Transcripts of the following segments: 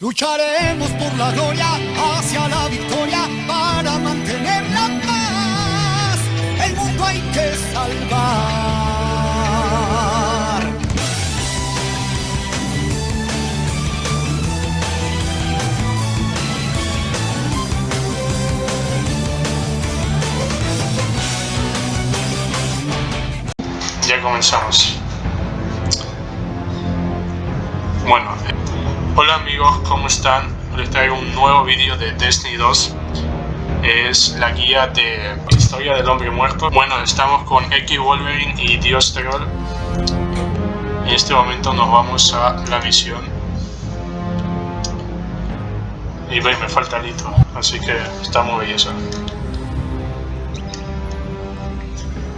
Lucharemos por la gloria hacia la victoria para mantener la paz. El mundo hay que salvar. Ya comenzamos. Bueno, hola amigos, ¿cómo están? Les traigo un nuevo vídeo de Destiny 2. Es la guía de Historia del Hombre Muerto. Bueno, estamos con X Wolverine y Dios Troll. En este momento nos vamos a la misión. Y ve, me falta Lito, así que está muy belleza.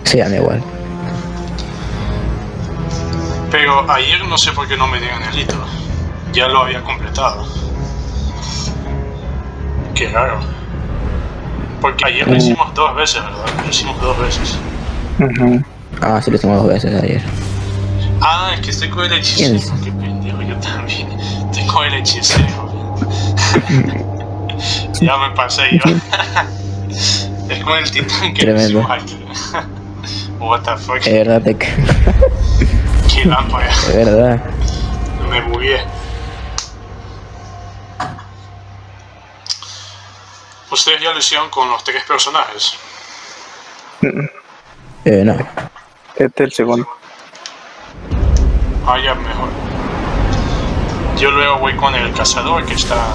Sí, a mí igual. Pero ayer no sé por qué no me dieron el hito. Ya lo había completado. Qué raro. Porque ayer lo hicimos dos veces, ¿verdad? Lo hicimos dos veces. Ah, sí lo hicimos dos veces ayer. Ah, es que estoy con el hechicero. ¿Quién? Qué pendejo, yo también. Estoy con el hechicero. ya me pasé yo. es con el titán que lo Tremendo. hicimos aquí. What the fuck. Es verdad, te... Qué lámpara. es verdad. Me bugué. Ustedes ya lo hicieron con los tres personajes. Eh, no. Este es el segundo. Ah, ya mejor. Yo luego voy con el cazador que está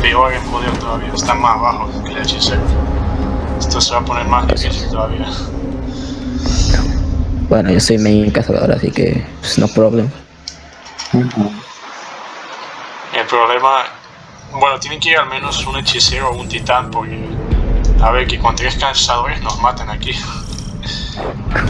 peor en poder todavía. Está más abajo que el hechicero. Esto se va a poner más difícil todavía. Bueno, yo soy main cazador, así que pues, no problem. El problema... Bueno, tienen que ir al menos un hechicero o un titán porque... A ver, que con tres cazadores nos matan aquí.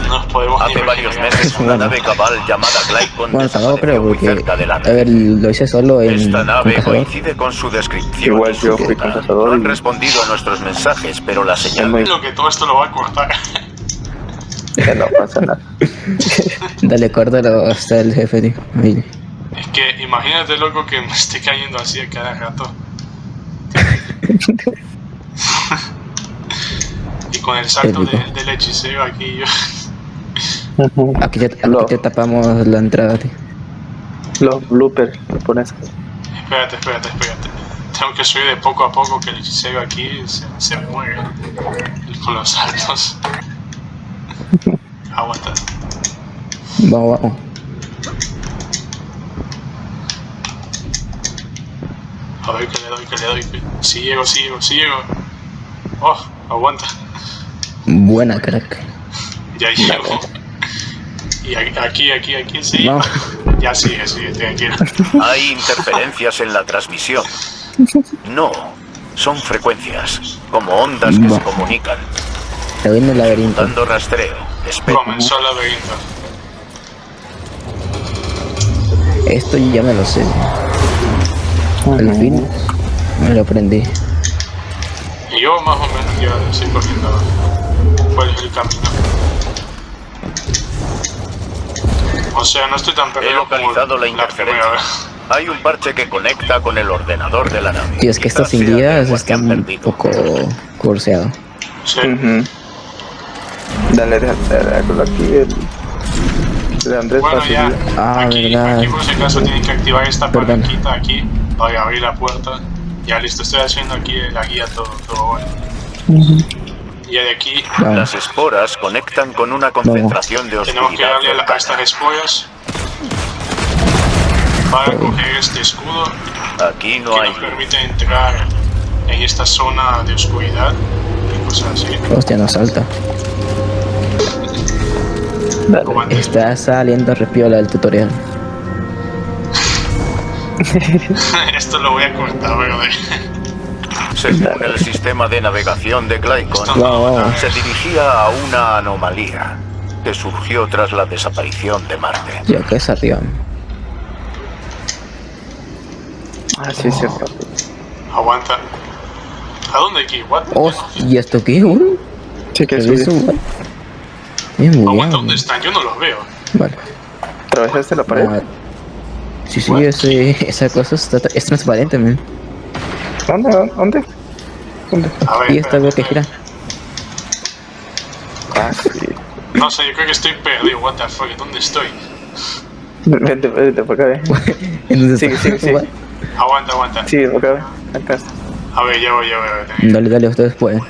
No nos podemos ni Hace varios meses una nave cabal llamada Glycon Bueno, tampoco creo, porque... cerca de la A ver, lo hice solo en... Esta con nave cazador. coincide con su descripción. Igual yo fui con cazador No han respondido a nuestros mensajes, pero la señal muy- Lo que todo esto lo va a cortar. Ya no pasa nada. Dale, córtalo hasta el jefe, tío. Es que imagínate, loco, que me esté cayendo así a cada rato. y con el salto de- del hechicero aquí yo... Aquí Lo- te tapamos la entrada, tío. Los bloopers, lo pones. Espérate, espérate, espérate. Tengo que subir de poco a poco que el hechicero aquí se, se mueve con los saltos. Aguanta. Vamos, vamos. A ver que le doy, que le doy. Sí llego, sí llego, sí llego. Oh, aguanta. Buena, crack. Ya llego. Y a- aquí, aquí, aquí, sí. No. Ya sigue, sigue, tranquilo. hay interferencias en la transmisión. No, son frecuencias, como ondas que se comunican, Te voy en el laberinto. dando rastreo. Espera. Comenzó el laberinto. Esto ya me lo sé. Al fin me lo aprendí. Y yo más o menos ya estoy cogiendo cuál es el camino. O sea, no estoy tan He perdido como localizado la interferencia. Hay un parche que conecta con el ordenador de la nave. Y es que que han están un poco curseados. Sí. Ujú. Dale, dale, dale, aquí el... De Andrés Bueno, ya. Ah, aquí, verdad. aquí por si acaso tienen que activar esta Perdón. palanquita aquí para abrir la puerta. Ya listo, estoy haciendo aquí la guía todo, todo bueno. Y de aquí. Las esporas conectan con una concentración de tenemos que oscuridad. darle a, la- a estas esporas para coger este escudo Aquí no que hay nos permite entrar en esta zona de oscuridad y cosas así. Hostia, no salta. Está saliendo repiola el tutorial. Esto lo voy a cortar, pero Según el sistema de navegación de Glycon, no vamos. se dirigía a una anomalía que surgió tras la desaparición de Marte. Yo es arriba. Ah, sí, cierto. Aguanta. ¿A dónde aquí? What? Oh, ¿y esto qué, güey? Sí, que ¿Qué es eso, Aguanta. ¿dónde están? Yo no los veo. Vale. ¿Atravesaste la pared? Ah, Sí, sí, ese, esa cosa está, es transparente, man. ¿Dónde? ¿Dónde? ¿Dónde? A ver, Y esta veo que gira. Ah, sí. No sé, yo creo que estoy perdido. What the fuck, ¿dónde estoy? Vente, vente para acá. Entonces, Sigue, sigue, sigue. Aguanta, aguanta. Sí, para acá, ve. Acá está. A ver, ya voy, ya voy. ya voy. Dale, dale, ustedes pueden.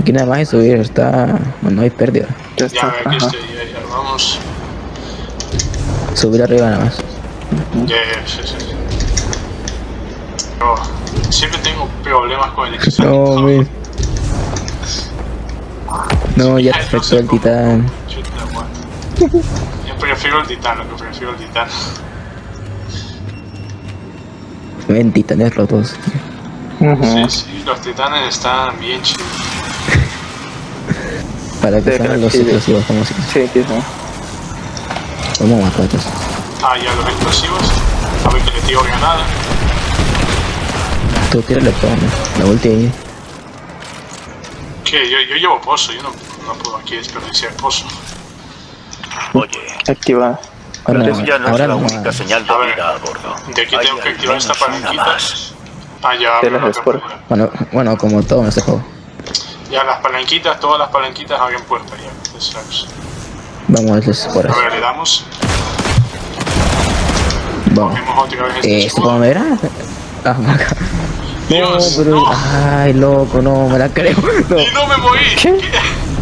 Aquí nada más es subir, está... No hay pérdida. Ya Ya, está. aquí Ajá. estoy, ya, ya, vamos. Subir arriba nada más. Ya, ya, sí, sí. sí. Oh, siempre tengo problemas con el examen. No, man. No, ya te afectó el titán. Chuta. Yo prefiero el titán, lo que prefiero el titán. Ven, titanes rotos. Sí, sí, los titanes están bien chidos. Para que Sí, sean los sí, sí. explosivos, como si... Sí, aquí está. Vamos a matarlos. Ah, ya los explosivos. A ver que le tiro granada. Tú tírale man. La ulti ahí. Que yo, yo llevo pozo, yo no, no puedo aquí desperdiciar pozo. Oye, Activada. Ahora, ya no ahora es la no. única señal de A ver, vida a bordo. De aquí tengo que activar esta palanquita. Ah, ya, puerta. Bueno, bueno, como todo en este juego. Ya las palanquitas, todas las palanquitas abren puerta ya. Vamos a verles por A eso. ver, le damos. Este Eh, ¿Esto cómo era? Ah, marca. No, Dios, pero... no. Ay, loco, no, me la creo. No, Y no me morí. ¿Qué?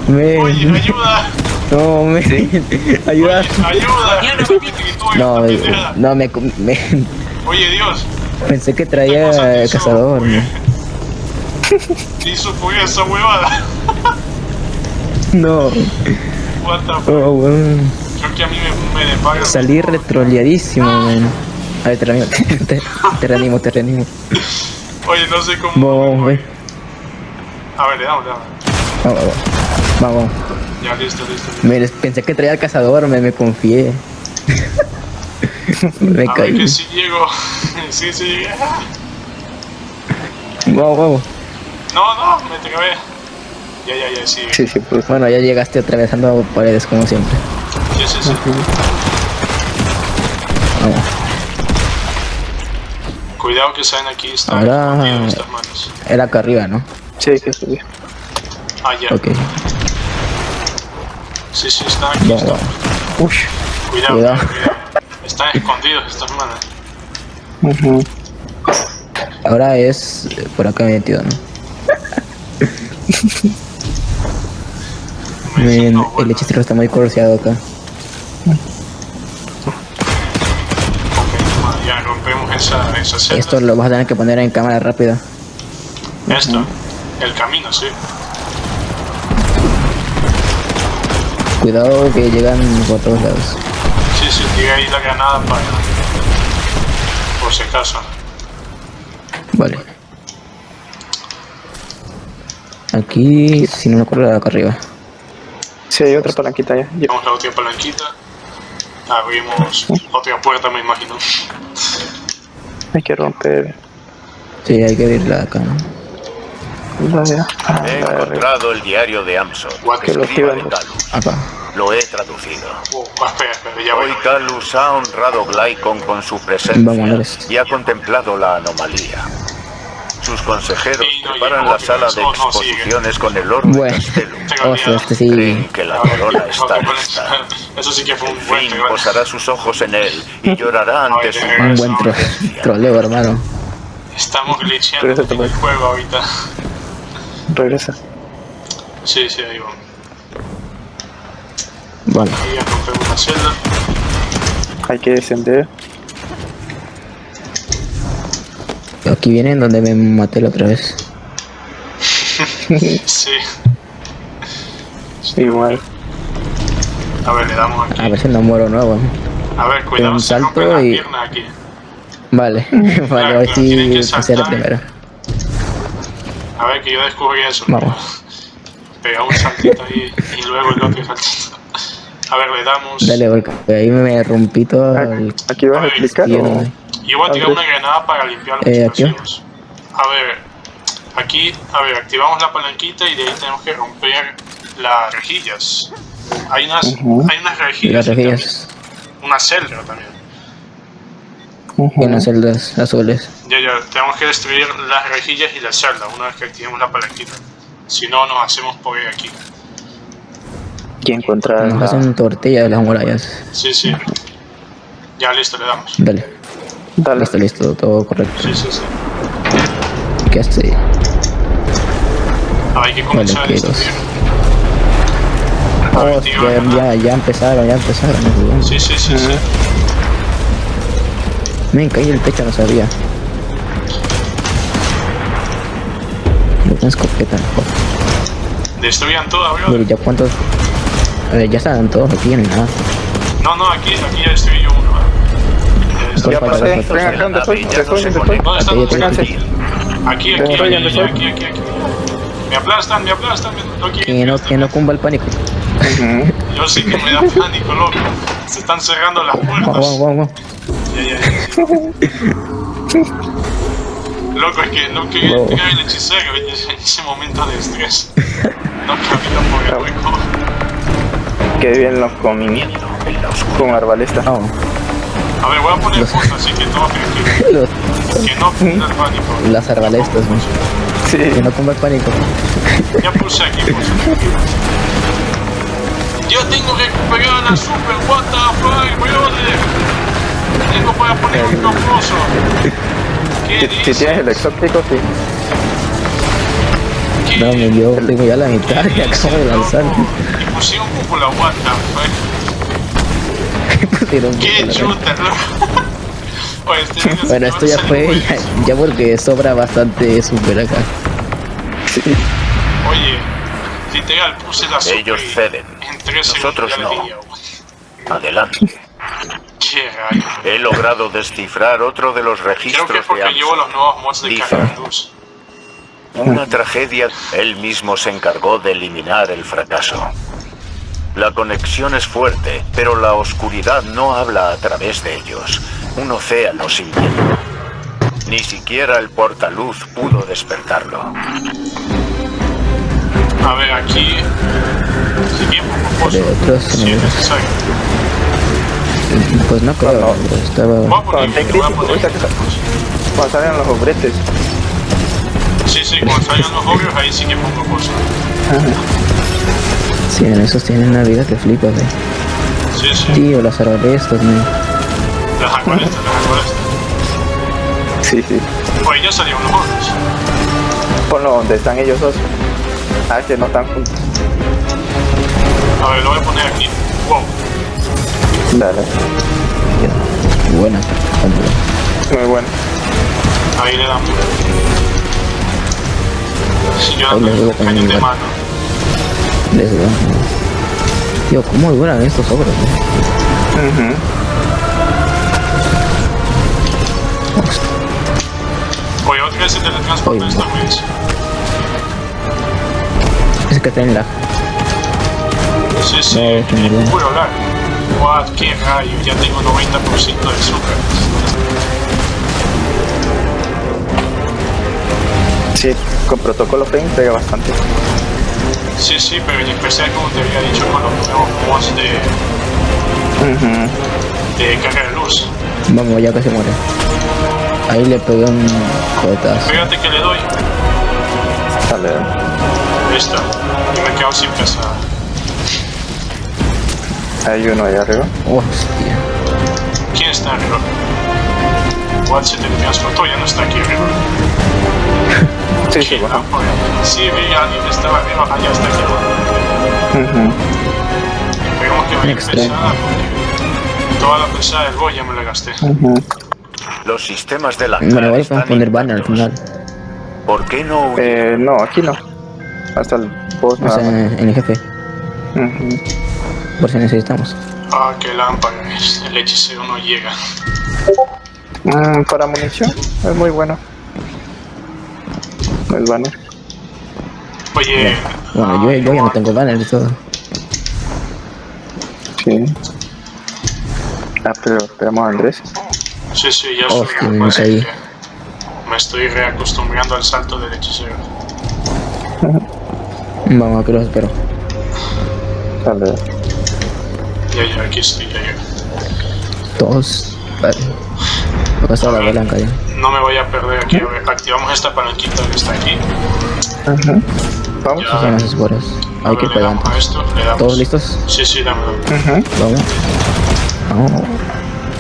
me... Oye, ayuda. No, me... Ayuda. Oye, ayuda. No, eh, no, me, me... Oye, Dios. Pensé que ¿Qué cosa traía hizo? cazador. ¿Qué hizo por esa huevada? No, What the fuck? oh. Creo que a mí me, me. Salí retroleadísimo, man. A ver, te reanimo, te, te reanimo, te reanimo. Oye, no sé cómo. Vamos, wey. A ver, le damos, le damos. Vamos, vamos. Vamos. Ya, listo, listo. listo. Me, pensé que traía el cazador, me, me confié. me A ver caí. que sí llego. sí, sí llegué. Vamos, vamos. No, no, me trabé. Ya, ya, ya, sí. Sí, sí, pues. Bueno, ya llegaste atravesando paredes como siempre. Sí, sí, sí. Vamos. Cuidado que saben aquí están Ahora- escondidos estas manos. Era acá arriba, ¿no? Sí, que sí. Ah, ya. Ok. Sí, sí, están aquí. Vamos. Ush. Cuidado, Cuidado. cuidado. Están escondidos estas manos. Ujú. Ahora es eh, por acá metido, ¿no? Men, No, bueno, el hechicero está muy corseado acá. 60. Esto lo vas a tener que poner en cámara rápida. Esto, el camino, sí. Cuidado que llegan por todos lados. Sí, sí, tira ahí la granada para... Por si acaso. Vale. Aquí, si no me acuerdo, acá arriba. Sí, hay otra palanquita ya. Llevamos la otra palanquita. Abrimos otra puerta, me imagino. Hay que romper. Sí, hay que irla acá, ¿no? La de, ah, He la de arriba. encontrado el diario de Amson? Que lo escriba de. Acá. Lo he traducido. Oh, espera, espera, ya voy. Hoy Calus ha honrado Glycon con su presencia Vamos, y ha contemplado la anomalía. Sus consejeros Sí, no, preparan la sala de oh, exposiciones con el de Bueno. Castelo. Hostia, este sí. Creen que la corona está lista. Eso sí que fue un buen posará sus ojos en él y llorará ante su Un buen tro troleo, hermano. Estamos glitcheando en el juego ahorita. Regresa. Sí, sí, ahí vamos. Celda. Hay que descender. Aquí vienen donde me maté la otra vez. Sí. Igual. A ver, le damos aquí. A ver si no muero nuevo. A ver, cuidado, un se salto y- piernas aquí. Vale, vale, Claro, tienen que sí pasé la primera. A ver, que yo descubrí eso. Vamos. Pega un saltito ahí y luego el otro saltito. A ver, le damos. Dale, porque ahí me rompí todo el... Aquí vas a explicar Yo voy a tirar una granada para limpiar los Eh, ¿aquí? explosivos. A ver, aquí, a ver, activamos la palanquita y de ahí tenemos que romper las rejillas. Hay unas, Ujú. hay unas y rejillas. las rejillas. también. Una celda también. En las celdas azules. Ya, ya, tenemos que destruir las rejillas y la celda una vez que activemos la palanquita. Si no, nos hacemos por ahí aquí. Y encontrar Nos la- hacen tortilla de las murallas. Sí, sí. Ya, listo, le damos. Dale. Dale. Listo, listo, todo correcto. Sí, sí, sí. ¿Qué hace? Ahora hay que comenzar Vale, ver, Oh, tío, ya, ya, ya empezaron, ya empezaron. Sí, sí, sí, sí. Me caí el techo, no sabía. No tengo escopeta, mejor. Destruyan todo, bro. Ya cuántos. A ver, ya están todos aquí, no hay nada. No, no, aquí, aquí ya destruí yo uno. ¿eh? Ya pasé. para, Ven Los de acá la donde estoy, estoy, estoy. ¿Dónde están? Aquí, ¿Dónde aquí? Aquí, aquí, Estoy, aquí, ¿dónde aquí, estoy? aquí, aquí, aquí. Me aplastan, me aplastan, me-. Que no, que no cumba el pánico. Yo sí que me da pánico, loco. Se están cerrando las puertas. vamos, vamos. Ya, ya, ya. Loco, es que no quería Wow. el hechicero en ese, en momento de estrés. No camina por el hueco. Qué bien la oscuridad. con arbalesta. Vamos. A ver, voy a poner foto así que no, que, Los, que, que no pinta el pánico. las arbalestas, man. Sí. Que no el pánico. Ya puse aquí, puse aquí. Yo tengo que recuperar la super, what the fuck, brother. Tengo para poner un famoso. ¿Qué Si, si tienes el exótico, sí. ¿Qué No, me yo tengo ya la mitad y acabo de lanzar. Y pusieron cúpula, what the fuck. Pusieron ¡Qué la- chuta, Bueno, esto ya fue, ya, ya porque sobra bastante super acá. Oye, literal, puse la super Ellos ceden. Nosotros no. Adelante. ¡Qué rayo! He logrado descifrar otro de los Creo que registros es porque de llevo los nuevos mods de Dice. Una tragedia. Él mismo se encargó de eliminar el fracaso. La conexión es fuerte, pero la oscuridad no habla a través de ellos. Un océano sin hielo. Ni siquiera el portaluz pudo despertarlo. A ver, aquí. Si bien poco Si es necesario. Pues no creo, estaba... Voy a poner. Voy poner- cuando salgan los obretes. Sí, sí, cuando salgan los obvios, ahí sí que pongo cosas. Sí, en esos tienen una vida que flipas, eh. Sí, sí. Tío, las arbalestas, man. Las acuarestas, las acuarestas. Sí, sí. Oye, ya salieron los obvios. Ponlo donde están ellos dos. Ah, que no están juntos. A ver, lo voy a poner aquí. Wow. Dale. Buena. Muy bueno. Ahí le damos. Si yo ando con el cañón de mano. Les da. Tío, ¿cómo duran estos ogros, eh? Ujú. Oye, otra vez se teletransporta Oye, esta vez. Es que traen la... Sí, sí, No, es que no. puro lag. What, qué rayo, ya tengo 90% de super. Sí, con protocolo Frame pega bastante. Sí, sí, pero en especial como te había dicho con los nuevos mods de, Ujú. de carga de luz. Vamos, ya casi muere. Ahí le pegué un cohetazo. Fíjate que le doy. Dale. Esta. Y me quedo sin pesada. Hay uno ahí arriba. Hostia. ¿Quién está arriba? What se teletransportó, ya no está aquí arriba. Sí, sí, bueno. Sí, vi a alguien que estaba arriba, allá está aquí abajo. Ujú. Esperemos que vaya pesada porque toda la pesada del boy ya me la gasté. Ujú. Los sistemas de la Bueno, igual podemos poner banner al final. ¿Por qué no? Eh, no, aquí no. Hasta el boss O nada sea, más. en el jefe. Ujú. Por si necesitamos. Ah, qué lámpara, el hechicero no llega. Mm, para munición es muy bueno. El banner. Oye, Bueno, yo, yo ya no tengo banner y todo. Sí. Ah, pero esperamos a Andrés. sí, sí, ya subí, me pues, que Me estoy reacostumbrando al salto del hechicero. Vamos a cross, pero... Dale. Ya, ya, aquí estoy, ya, ya. Todos... Vale. Acá está la palanca ya. No me voy a perder aquí. A ver, activamos esta palanquita que está aquí. Ajá. Vamos. Ya. Son las Hay que ir para adelante. esto. ¿Todos listos? Sí, sí, dámelo. Ajá. Vamos. Vamos.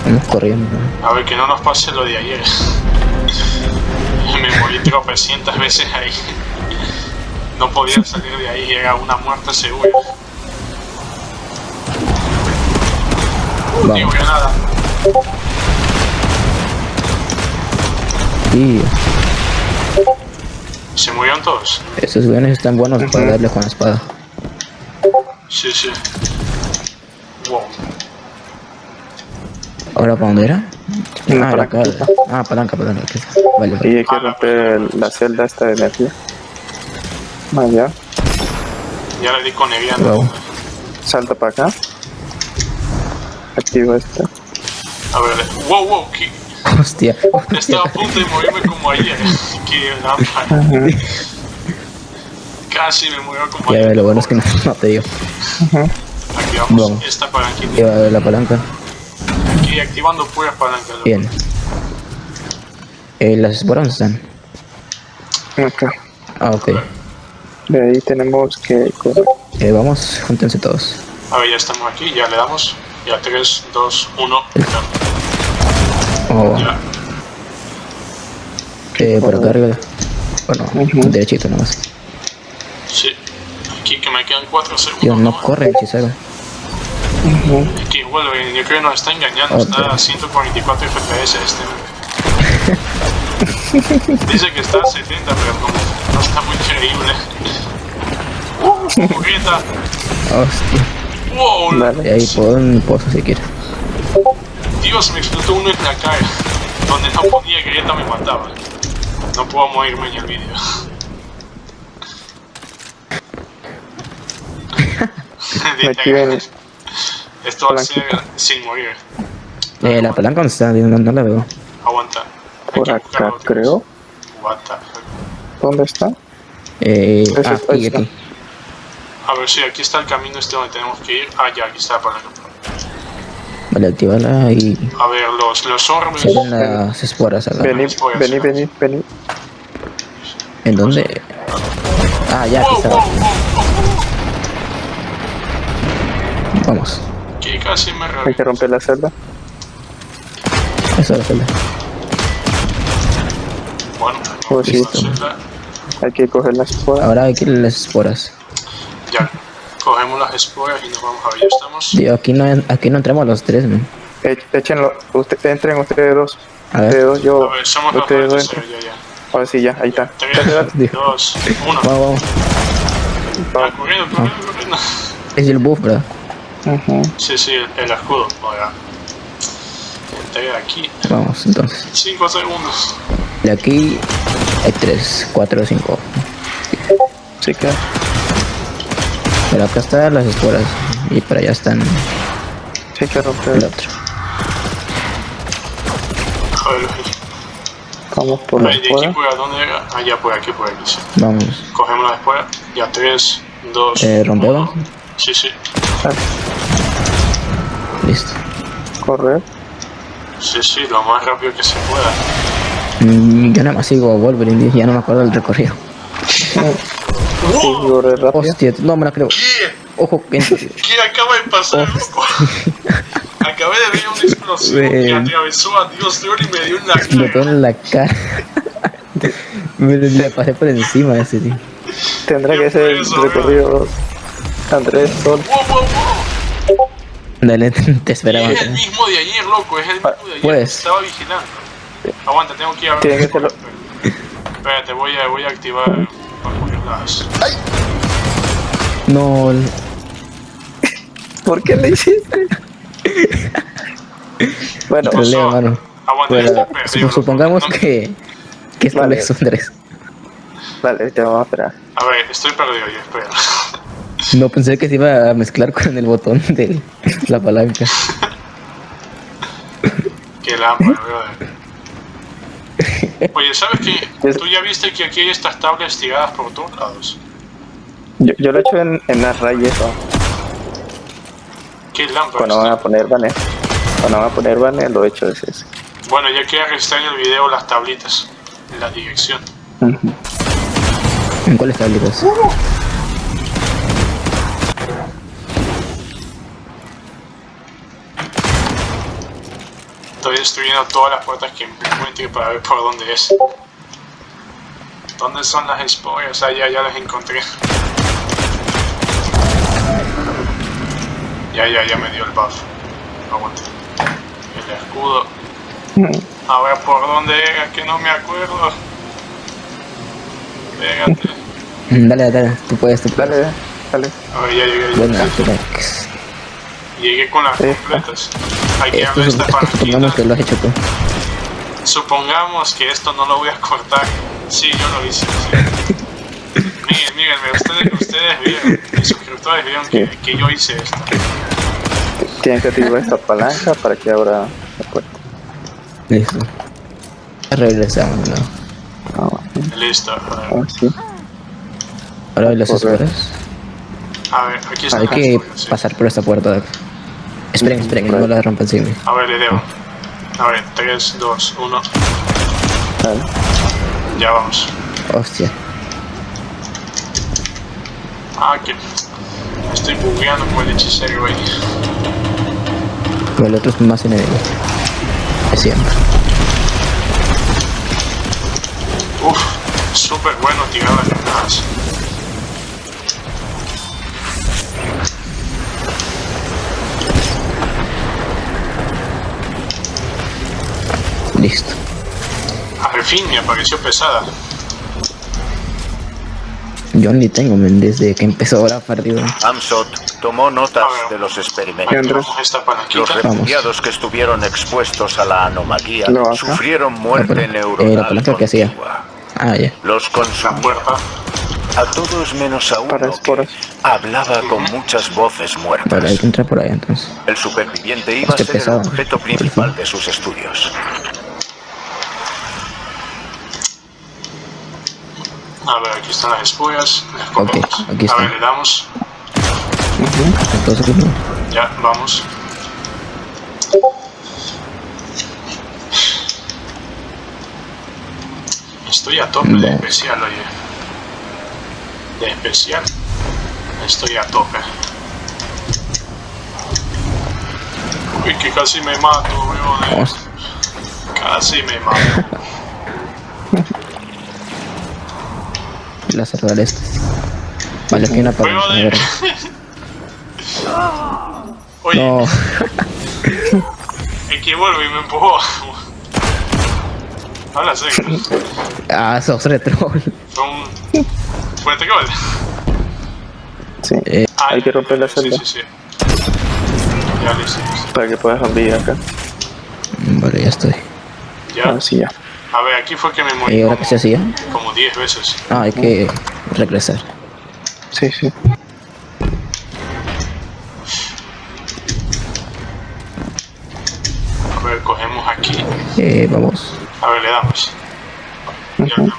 Vamos corriendo. A ver, que no nos pase lo de ayer. Me morí tropecientas veces ahí. No podía salir de ahí, era una muerte segura. Digo Vamos. que nada. Y ¿Se murieron todos? esos guiones están buenos para darle con la espada. Sí, sí. Wow. ¿Ahora para dónde era? Ah, acá. palanquita. Ah, palanca, palanca. está. Vale, Y vale. hay que romper la celda esta de energía. Ah, ya. Ya le di con Eviano. Vamos. Salta para acá. Activa esta. A ver, wow, wow, que Hostia. estaba a punto de morirme como ayer. que lámpara. Casi me murió como Ya, ayer. lo bueno es que no, no te dio. Activamos Vamos. esta palanquita. Lleva la palanca. Y activando puras palancas. loco. Bien. Eh, las esporas ¿dónde están. Ok. Ah, ok. De ahí tenemos que correr. Eh, vamos, júntense todos. A ver, ya estamos aquí, ya le damos. Ya 3, 2, 1. Oh, eh, por acá arriba. Bueno, Ujú. derechito nomás. Sí. Aquí que me quedan 4 segundos. Tío, no nomás. corre el hechicero. Ujú. Aquí vuelve, yo creo que nos está engañando. Está a 144 FPS este. Dice que está a 70, pero como no está muy creíble. ¡Uh! ¡Jugueta! Hostia. ¡Wow! Y Dale. ahí por un pozo si quieres. Me explotó uno en la cara. Donde no ponía grieta me mataba. No puedo morirme en el vídeo. Esto va a ser sin morir. Eh, la palanca dónde está, no, no la veo. Aguanta. Por acá, creo. What the fuck. ¿Dónde está? Eh, ah, aquí, aquí. A ver si aquí está el camino este donde tenemos que ir. Ah, ya, aquí está la palanca. Vale, activarla y A ver, los, los orbes. se ven las esporas acá. Vení, vení, vení, vení. ¿En dónde? Ah, ya, aquí wow. Vamos. Que casi me Hay que romper la celda. Eso es la celda. Bueno, Pues sí. listo. Hay que coger las esporas. Ahora hay que ir las esporas. Ya, cogemos las esporas y nos vamos a ver. Ya estamos. Tío, aquí no, aquí no entramos los tres, man. E- Échenlo. Usted, entren ustedes dos. A ver. Ustedes dos, yo. A ver, somos los Ustedes dos entren. Ya, ya. Ahora sí, ya, ahí está. 3, 2, 1. Vamos, vamos. Corriendo, corriendo, corriendo. Es el buff, ¿verdad? Ujú. Sí, sí, el, el escudo. Ahora. Aquí. Vamos, entonces. 5 segundos. De aquí hay tres, cuatro, cinco. Sí que. Pero acá están las esporas. Y para allá están Sí que el otro. A Vamos por las Ahí, de aquí esporas. por a dónde era. Ah, ya por aquí, por aquí. Sí. Vamos. Cogemos las esporas. Ya, 3, 2, Eh, ¿rompemos? Sí, sí. Listo. Correr. Sí, sí, lo más rápido que se pueda. Mm, yo nada más sigo Wolverine, ya no me acuerdo del recorrido. Correr rápido. Hostia, no me la creo. ¿Qué? Ojo, que ¿Qué acaba de pasar, loco? Acabé de ver una explosión que atravesó a Dios León y me dio en la me pegó cara. en la cara. me le pasé por encima de ese tío. Tendrá que ser el recorrido. Andrés, Sol. Wow, wow, wow. Dale, te esperaba. Es el mismo de ayer, loco, es el mismo de ayer. Pues. Estaba vigilando. Aguanta, tengo que ir a ver. Tiene que. Espérate, voy a, voy a activar No, ¿Por qué le hiciste? bueno, Pues, Leo, mano. Bueno, supongamos que, que esto Vale. es un tres. vale, te vamos a esperar. A ver, estoy perdido ya, espera. No pensé que se iba a mezclar con el botón de la palanca. Qué lámpara, brother. Oye, ¿sabes qué? Tú ya viste que aquí hay estas tablas tiradas por todos lados. Yo, yo lo he hecho en, en las rayas. ¿no? ¿Qué lámparas? Cuando van a poner banner. Cuando van a poner banner, lo he hecho ese. ese. Bueno, ya queda registrar en el video las tablitas, en la dirección. ¿En cuáles tablitas? Estoy destruyendo todas las puertas que encuentre para ver por dónde es. ¿Dónde son las esporas? Ah, ya, ya las encontré. Ya, ya, ya me dio el buff. Aguanta. El escudo. A ver por dónde era, que no me acuerdo. Pégate. Mm, Dale, dale, tú puedes, tú puedes. Dale, dale. A ver, ya llegué. Ya. Llegué con las completas. Hay que Esto, abrir esta esto supongamos que lo has hecho tú. Supongamos que esto no lo voy a cortar. Sí, yo lo hice. sí. Miren, mírenme, ustedes, ustedes vieron, mis suscriptores vieron que, que yo hice esto. Tienes que activar esta palanca para que abra la puerta. Listo. Regresamos, ¿no? Ah, bueno. Listo. A ver, Ah, sí. Ahora hay las Correcto. esferas. a ver aquí está. Hay que pasar por esta puerta de acá. Esperen, esperen, no la rompan mí. A ver, le debo. A ver, 3, 2, 1. Dale. Ya vamos. Hostia. Ah, que estoy bugueando con el hechicero, güey. Pero el otro es más enemigo. Es siempre. Uf, súper bueno tirar las Listo. Al fin me apareció pesada. Yo ni tengo, men, desde que empezó ahora partido. Amsot tomó notas de los experimentos. Los refugiados que estuvieron expuestos a la anomalía No, sufrieron muerte Ah, pero, eh, neuronal la palanca que hacía. Ah, ya. Los consumieron a todos menos a Para uno que hablaba con muchas voces Vale, muertas. hay que entrar por ahí entonces. El superviviente iba a Hostia, ser el pesado. objeto principal de sus estudios. A ver, aquí están las espollas. Las Ok, aquí A está. ver, le damos. Entonces, ¿no? Ya, vamos. Estoy a tope de especial, oye. De especial. Estoy a tope. Uy, que casi me mato, weón. Casi me mato. Las cerrar estas. Vale, aquí hay una palanca. A Weón, ver. Oye, No. es que vuelve y me empujó. Habla serio. Ah, sos retro. Fue un. Fue troll. Sí. Eh, Ah, Hay que romper la sí, celda Sí, sí, Ya lo hicimos. para que puedas abrir acá. Vale, ya estoy. Ya. Así ya. A ver, aquí fue que me morí ¿Y ahora qué se hacía? como 10 veces. Ah, hay que regresar. Sí, sí. A ver, cogemos aquí. Eh, vamos. A ver, le damos. Ya, Ujú.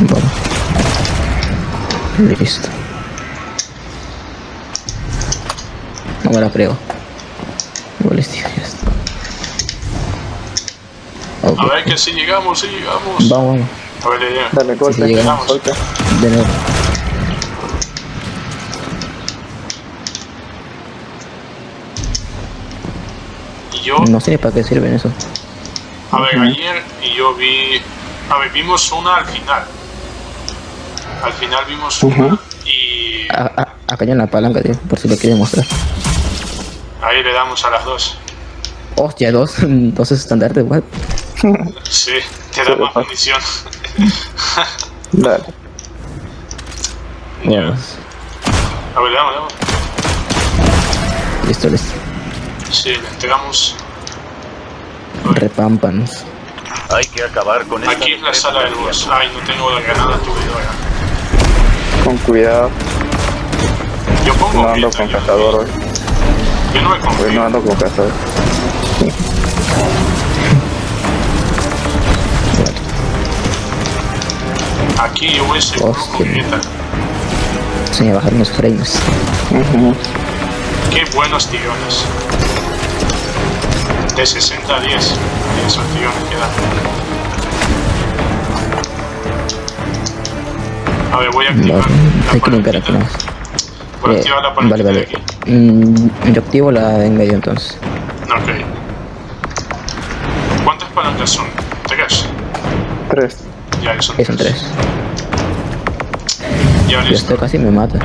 Vamos. Listo. No me la creo. Balística, ya está. A ver que si llegamos, si llegamos. Vamos, vamos. A ver, le llega. Dale, golpe. sí, llegamos. golpe. De nuevo. Y yo, No sé ni para qué sirven eso. a ver, ayer y yo vi. A ver, vimos una al final. Al final vimos una y A- a- acá hay una palanca, tío, por si lo quieren mostrar. ahí le damos a las dos. Hostia, dos, dos estandartes, what? Sí, te da más munición. Dale. Vamos. A ver, le damos, le damos. Listo, listo. Sí, le entregamos. Repámpanos. Hay que acabar con esta Aquí es la sala del boss. Ay, no tengo la granada tubidora. Con cuidado. Yo pongo No ando con cazador hoy. Yo no me Hoy confío. no ando con cazador. Aquí yo voy seguro me bajaron los frames. Qué buenos tirones. De 60 a 10. 10 acciones quedan. A ver, voy a activar Vale, la hay que limpiar aquí más. Voy a Eh, activar la vale, vale. aquí. Mm, yo activo la de en medio entonces. Ok. ¿Cuántas palancas son? ¿Tres? Tres. Ya, son tres. Ya, listo. esto casi me mata.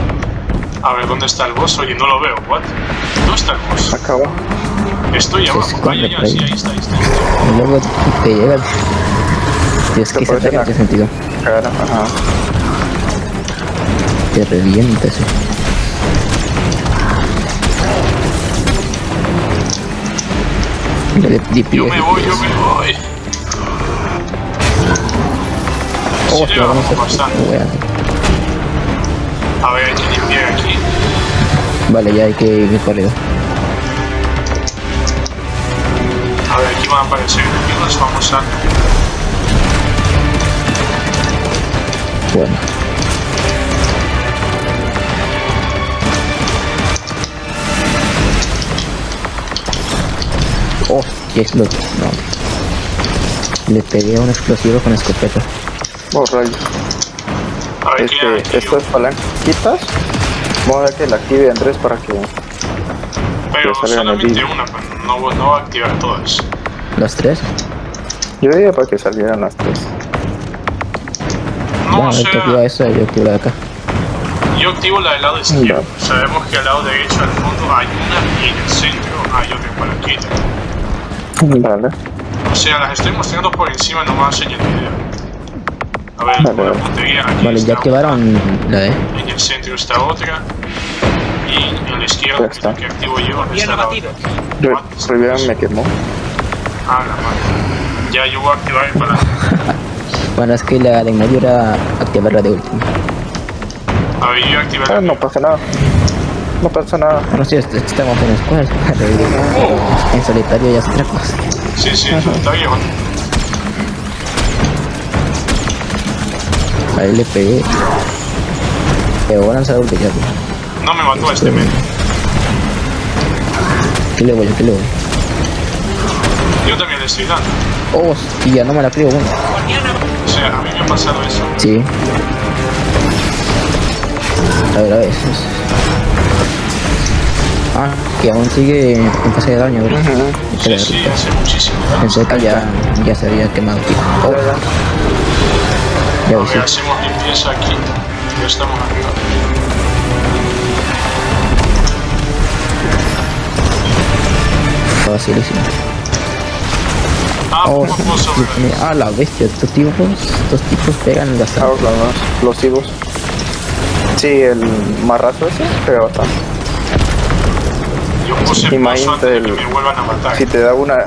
A ver, ¿dónde está el boss? Oye, no lo veo. ¿What? ¿Dónde está el boss? Acá abajo. Estoy abajo. Vaya, ya, sí, ahí está, ahí está. ahí está. Y luego te llega. Dios, Te que se parece ataque la- en ese sentido. Cara, ajá. Te revienta ese. Yo me voy, yo me voy. Oh, Sí, te vamos llevamos a ver, hay que limpiar aquí. Vale, ya hay que ir arriba. A ver, aquí van a aparecer enemigos. Vamos a... Bueno. Oh, qué explotó. No. Le pegué a un explosivo con escopeta. Oh, rayos. Ver, ¿qué hay Este, estas palanquitas. Vamos a ver que la active Andrés para que. Pero que solamente una, no, no va a activar todas. ¿Las tres? Yo diría para que salieran las tres. No, bueno, o te activa sea, esa y yo activo la de acá. yo activo la del lado izquierdo. Ya. Sabemos que al lado derecho al fondo hay una y en el centro hay otra palanquita. Vale. O sea, las estoy mostrando por encima nomás en el video. A ver, Vale, con la vale. puntería aquí Vale, está ya activaron la de. En el centro está otra. Y en la izquierda, está. la que activo yo, está la otra. What? Riviera me quemó. Ah, la madre. Ya yo voy a activar el palanca. Bueno, es que la de en medio era activar la de última. A ver, yo activé Ah, no pasa nada. No pasa nada. Bueno, sí, est- estamos en squad. En solitario ya es otra cosa. Sí, sí, eso está Ahí le pegué. Pero voy a lanzar ulti ya. No me mató este men. ¿Qué le voy? ¿Qué le voy? Yo también le estoy dando. Oh, y ya no me la creo, bueno. O sea, a mí me ha pasado eso. Sí. A ver, a ver. Ah, que aún sigue en fase de daño, ¿verdad? Hay que Sí, sí, hace muchísimo. Pensé que ya, ya se había quemado. Oh, ya A vi, sí. ver, hacemos limpieza aquí. Ya estamos arriba. Facilísimo. Ah, Oh, ah, la bestia, estos tipos, estos tipos pegan bastante. Ahora los explosivos. Sí, el marrazo ese pega bastante. Yo puse Imagínate antes de que el- me vuelvan a matar. Si te da una.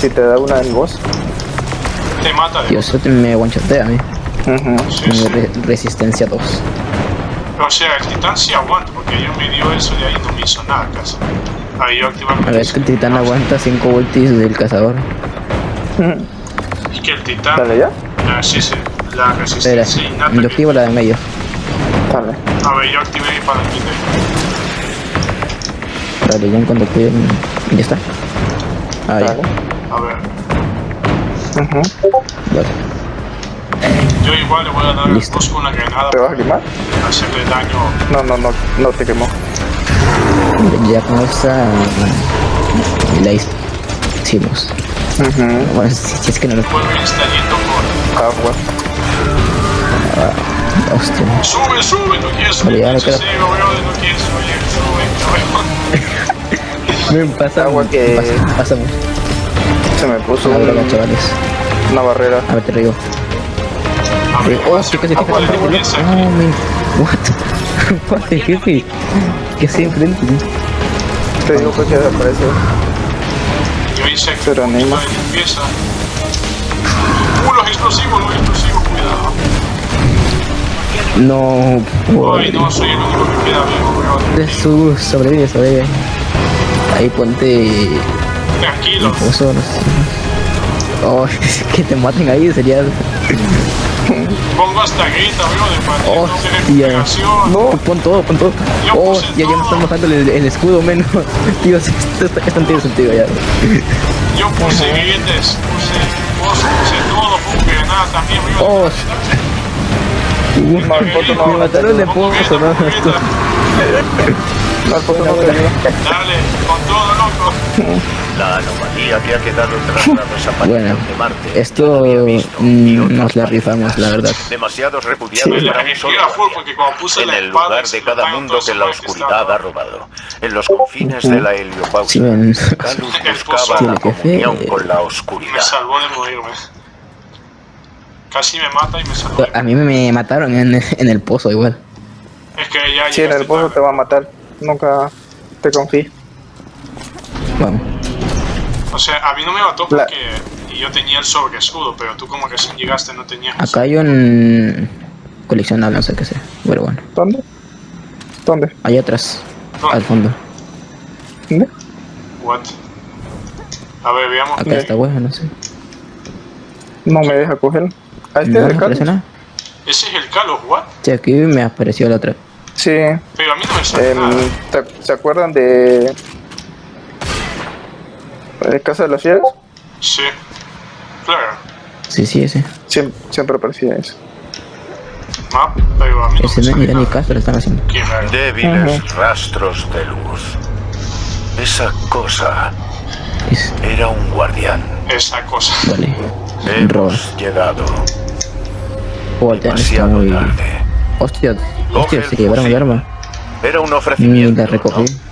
Si te da una en voz. Te mata de Dios, eso te- me guanchotea a mí. Sí, sí. re- resistencia 2. O sea, el titán sí aguanta, porque yo me dio eso de ahí y no me hizo nada casi. Ahí yo activo A ver, es que el titán aguanta 5 ultis del cazador. Es que el titán. Dale ya. Ah, sí, sí. La Espera, resistencia innata. yo que- activo la de medio. Dale. A ver, yo activé mi palanquita. Vale, ya en cuanto active. Ya está. Ah, ya. Dale. A ver. Vale. Yo igual le voy a dar boss con una granada ¿Te vas a quemar? para hacerle daño. No, no, no, no te quemó. Ya con esta. La hicimos. Bueno, si, si es que no lo. Vuelve está yendo por. Agua. Hostia. Sube, sube, no quieres subir. Vale, Sí, no quieres subir, sube, Me pasa. Agua que- Pasa, pasa mucho. Se me puso Una droga, un- chavales. una barrera. A ver, te río. Oh, sí, casi, Oh, man. What? What the jefe? ¿Qué hace enfrente? Te digo que desapareció. Yo hice Pero un anima. poquito de limpieza. Uh, los explosivos, los explosivos, cuidado. No. Ay, no, soy el único que queda vivo, su sobrevive, sobrevive. Ahí ponte. Tranquilo. No. Oh, que te maten ahí sería. Pongo hasta grita, brother, para que no Hostia. se recuperación. No, pon todo, pon todo. Yo Oh, puse ya, ya me todo. están bajando el, el escudo menos. Tío, esto, esto, esto no tiene sentido ya. Yo puse grilletes, puse cosas, puse todo, puse granada también. me iba a- Oh, No, no me mataron de pozo, no. No, no. Dale, con todo, loco. La anomalía que ha quedado tras la desaparición Bueno, de Marte. esto mm, nos la rifamos, la verdad. Demasiados repudiados Me para un energía solo a full guardián. porque cuando puse En la el lugar de cada mundo que la oscuridad ha robado. En los confines de la ven. Calus buscaba la comunión con la Me oscuridad. salvó de morirme. Casi me mata y me salvó. A mí me mataron en, en el pozo igual. Es que ya Sí, en el pozo tarde. te va a matar. Nunca te confíes. Vamos. O sea, a mí no me mató La- porque yo tenía el sobre escudo, pero tú como recién llegaste no tenías. Acá hay un coleccionable, no sé qué sea. Pero bueno. ¿Dónde? ¿Dónde? Allá atrás, ¿Dónde? al fondo. ¿Dónde? What? A ver, veamos. Acá está huevo, no sé. No me deja cogerlo. ¿A este No, es el nada. Ese es el Kalos, what? Sí, aquí me apareció la otra. Sí. Pero a mí no me sale em, nada. ¿te- ¿Se acuerdan de... de Casa de las Fieras? Sí. Claro. Sí, sí, ese. Siempre, siempre aparecía eso. Map, pero a mí no Ese me no, ya ni nada. caso lo están haciendo. Qué raro. Débiles rastros de luz. Esa cosa Es, era un guardián. Esa cosa. vale. Hemos llegado Joder, está demasiado muy... tarde. Hostia, hostia, el se llevaron el arma. Era un Ni ofrecimiento. la recogí. ¿no?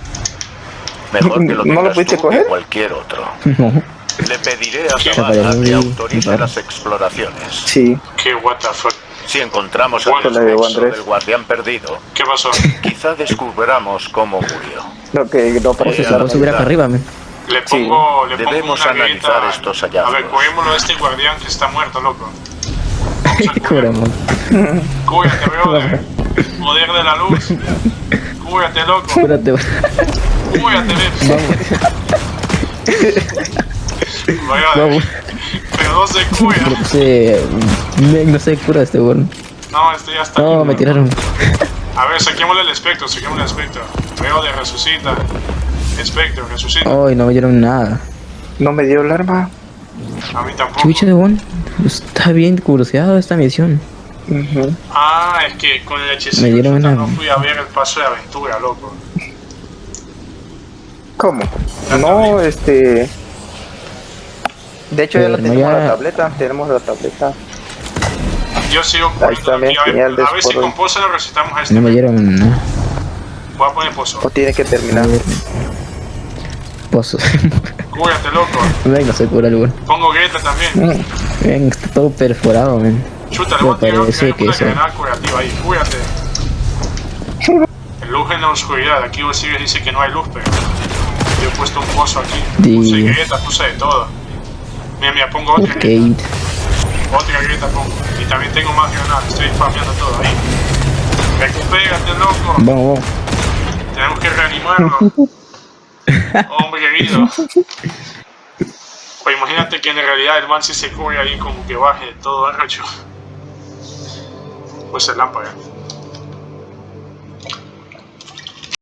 Mejor que lo ¿No lo pudiste coger? cualquier otro. No. Le pediré a padre, que autorice las exploraciones. Sí. Qué what the fuck. Si encontramos el Andrés. del guardián perdido, ¿Qué pasó? quizá descubramos cómo murió. Lo que no aparece se puede subir acá arriba, man. Le pongo, le pongo Debemos una analizar grita- estos A ver, hallazgos. cogémoslo a este guardián que está muerto, loco. Cobramos. Cúbrate, brother. Poder de la luz. Cúbrate, loco. Cúbrate, ven. Brother, Vamos. Pero no se cura. No sé. me- No sé cura este weón. No, este ya está. No, me tiraron. A ver, saquémosle el espectro, saquémosle el espectro. Veo de resucita. Espectro, resucita. Ay, no me dieron nada. No me dio el arma. A mí tampoco. Chucha de weón. Está bien curioseado esta misión. Ah, es que con el hechicero Me dieron chuta, una- no fui a ver el paso de aventura, loco. ¿Cómo? No, este... De hecho ya la tenemos ya- la tableta, tenemos la tableta. Yo sigo Ahí poniendo aquí, a ver, a ver si con pozo lo recetamos a este. No me dieron nada. Voy a poner pozo. O tiene que terminar. Pozo. Cúrate, loco. Ven, no se cura el. Pongo Greta también. Ven, está todo perforado, man. Chuta, le Me voy a tirar parece tirar que una eso- granada curativa ahí. Cúrate. Luz en la oscuridad. Aquí vos sigues dice que no hay luz, pero he puesto un pozo aquí. Puse Greta, puse de todo. Mira, mira, pongo otra Ok. Greta. Otra Greta pongo. Y también tengo más granadas. Estoy farmeando todo ahí. Recupérate, loco. Vamos, vamos. Tenemos que reanimarlo. Hombre querido. O imagínate que en realidad el man si se cubre ahí como que baje todo arrecho. Pues el lámpara.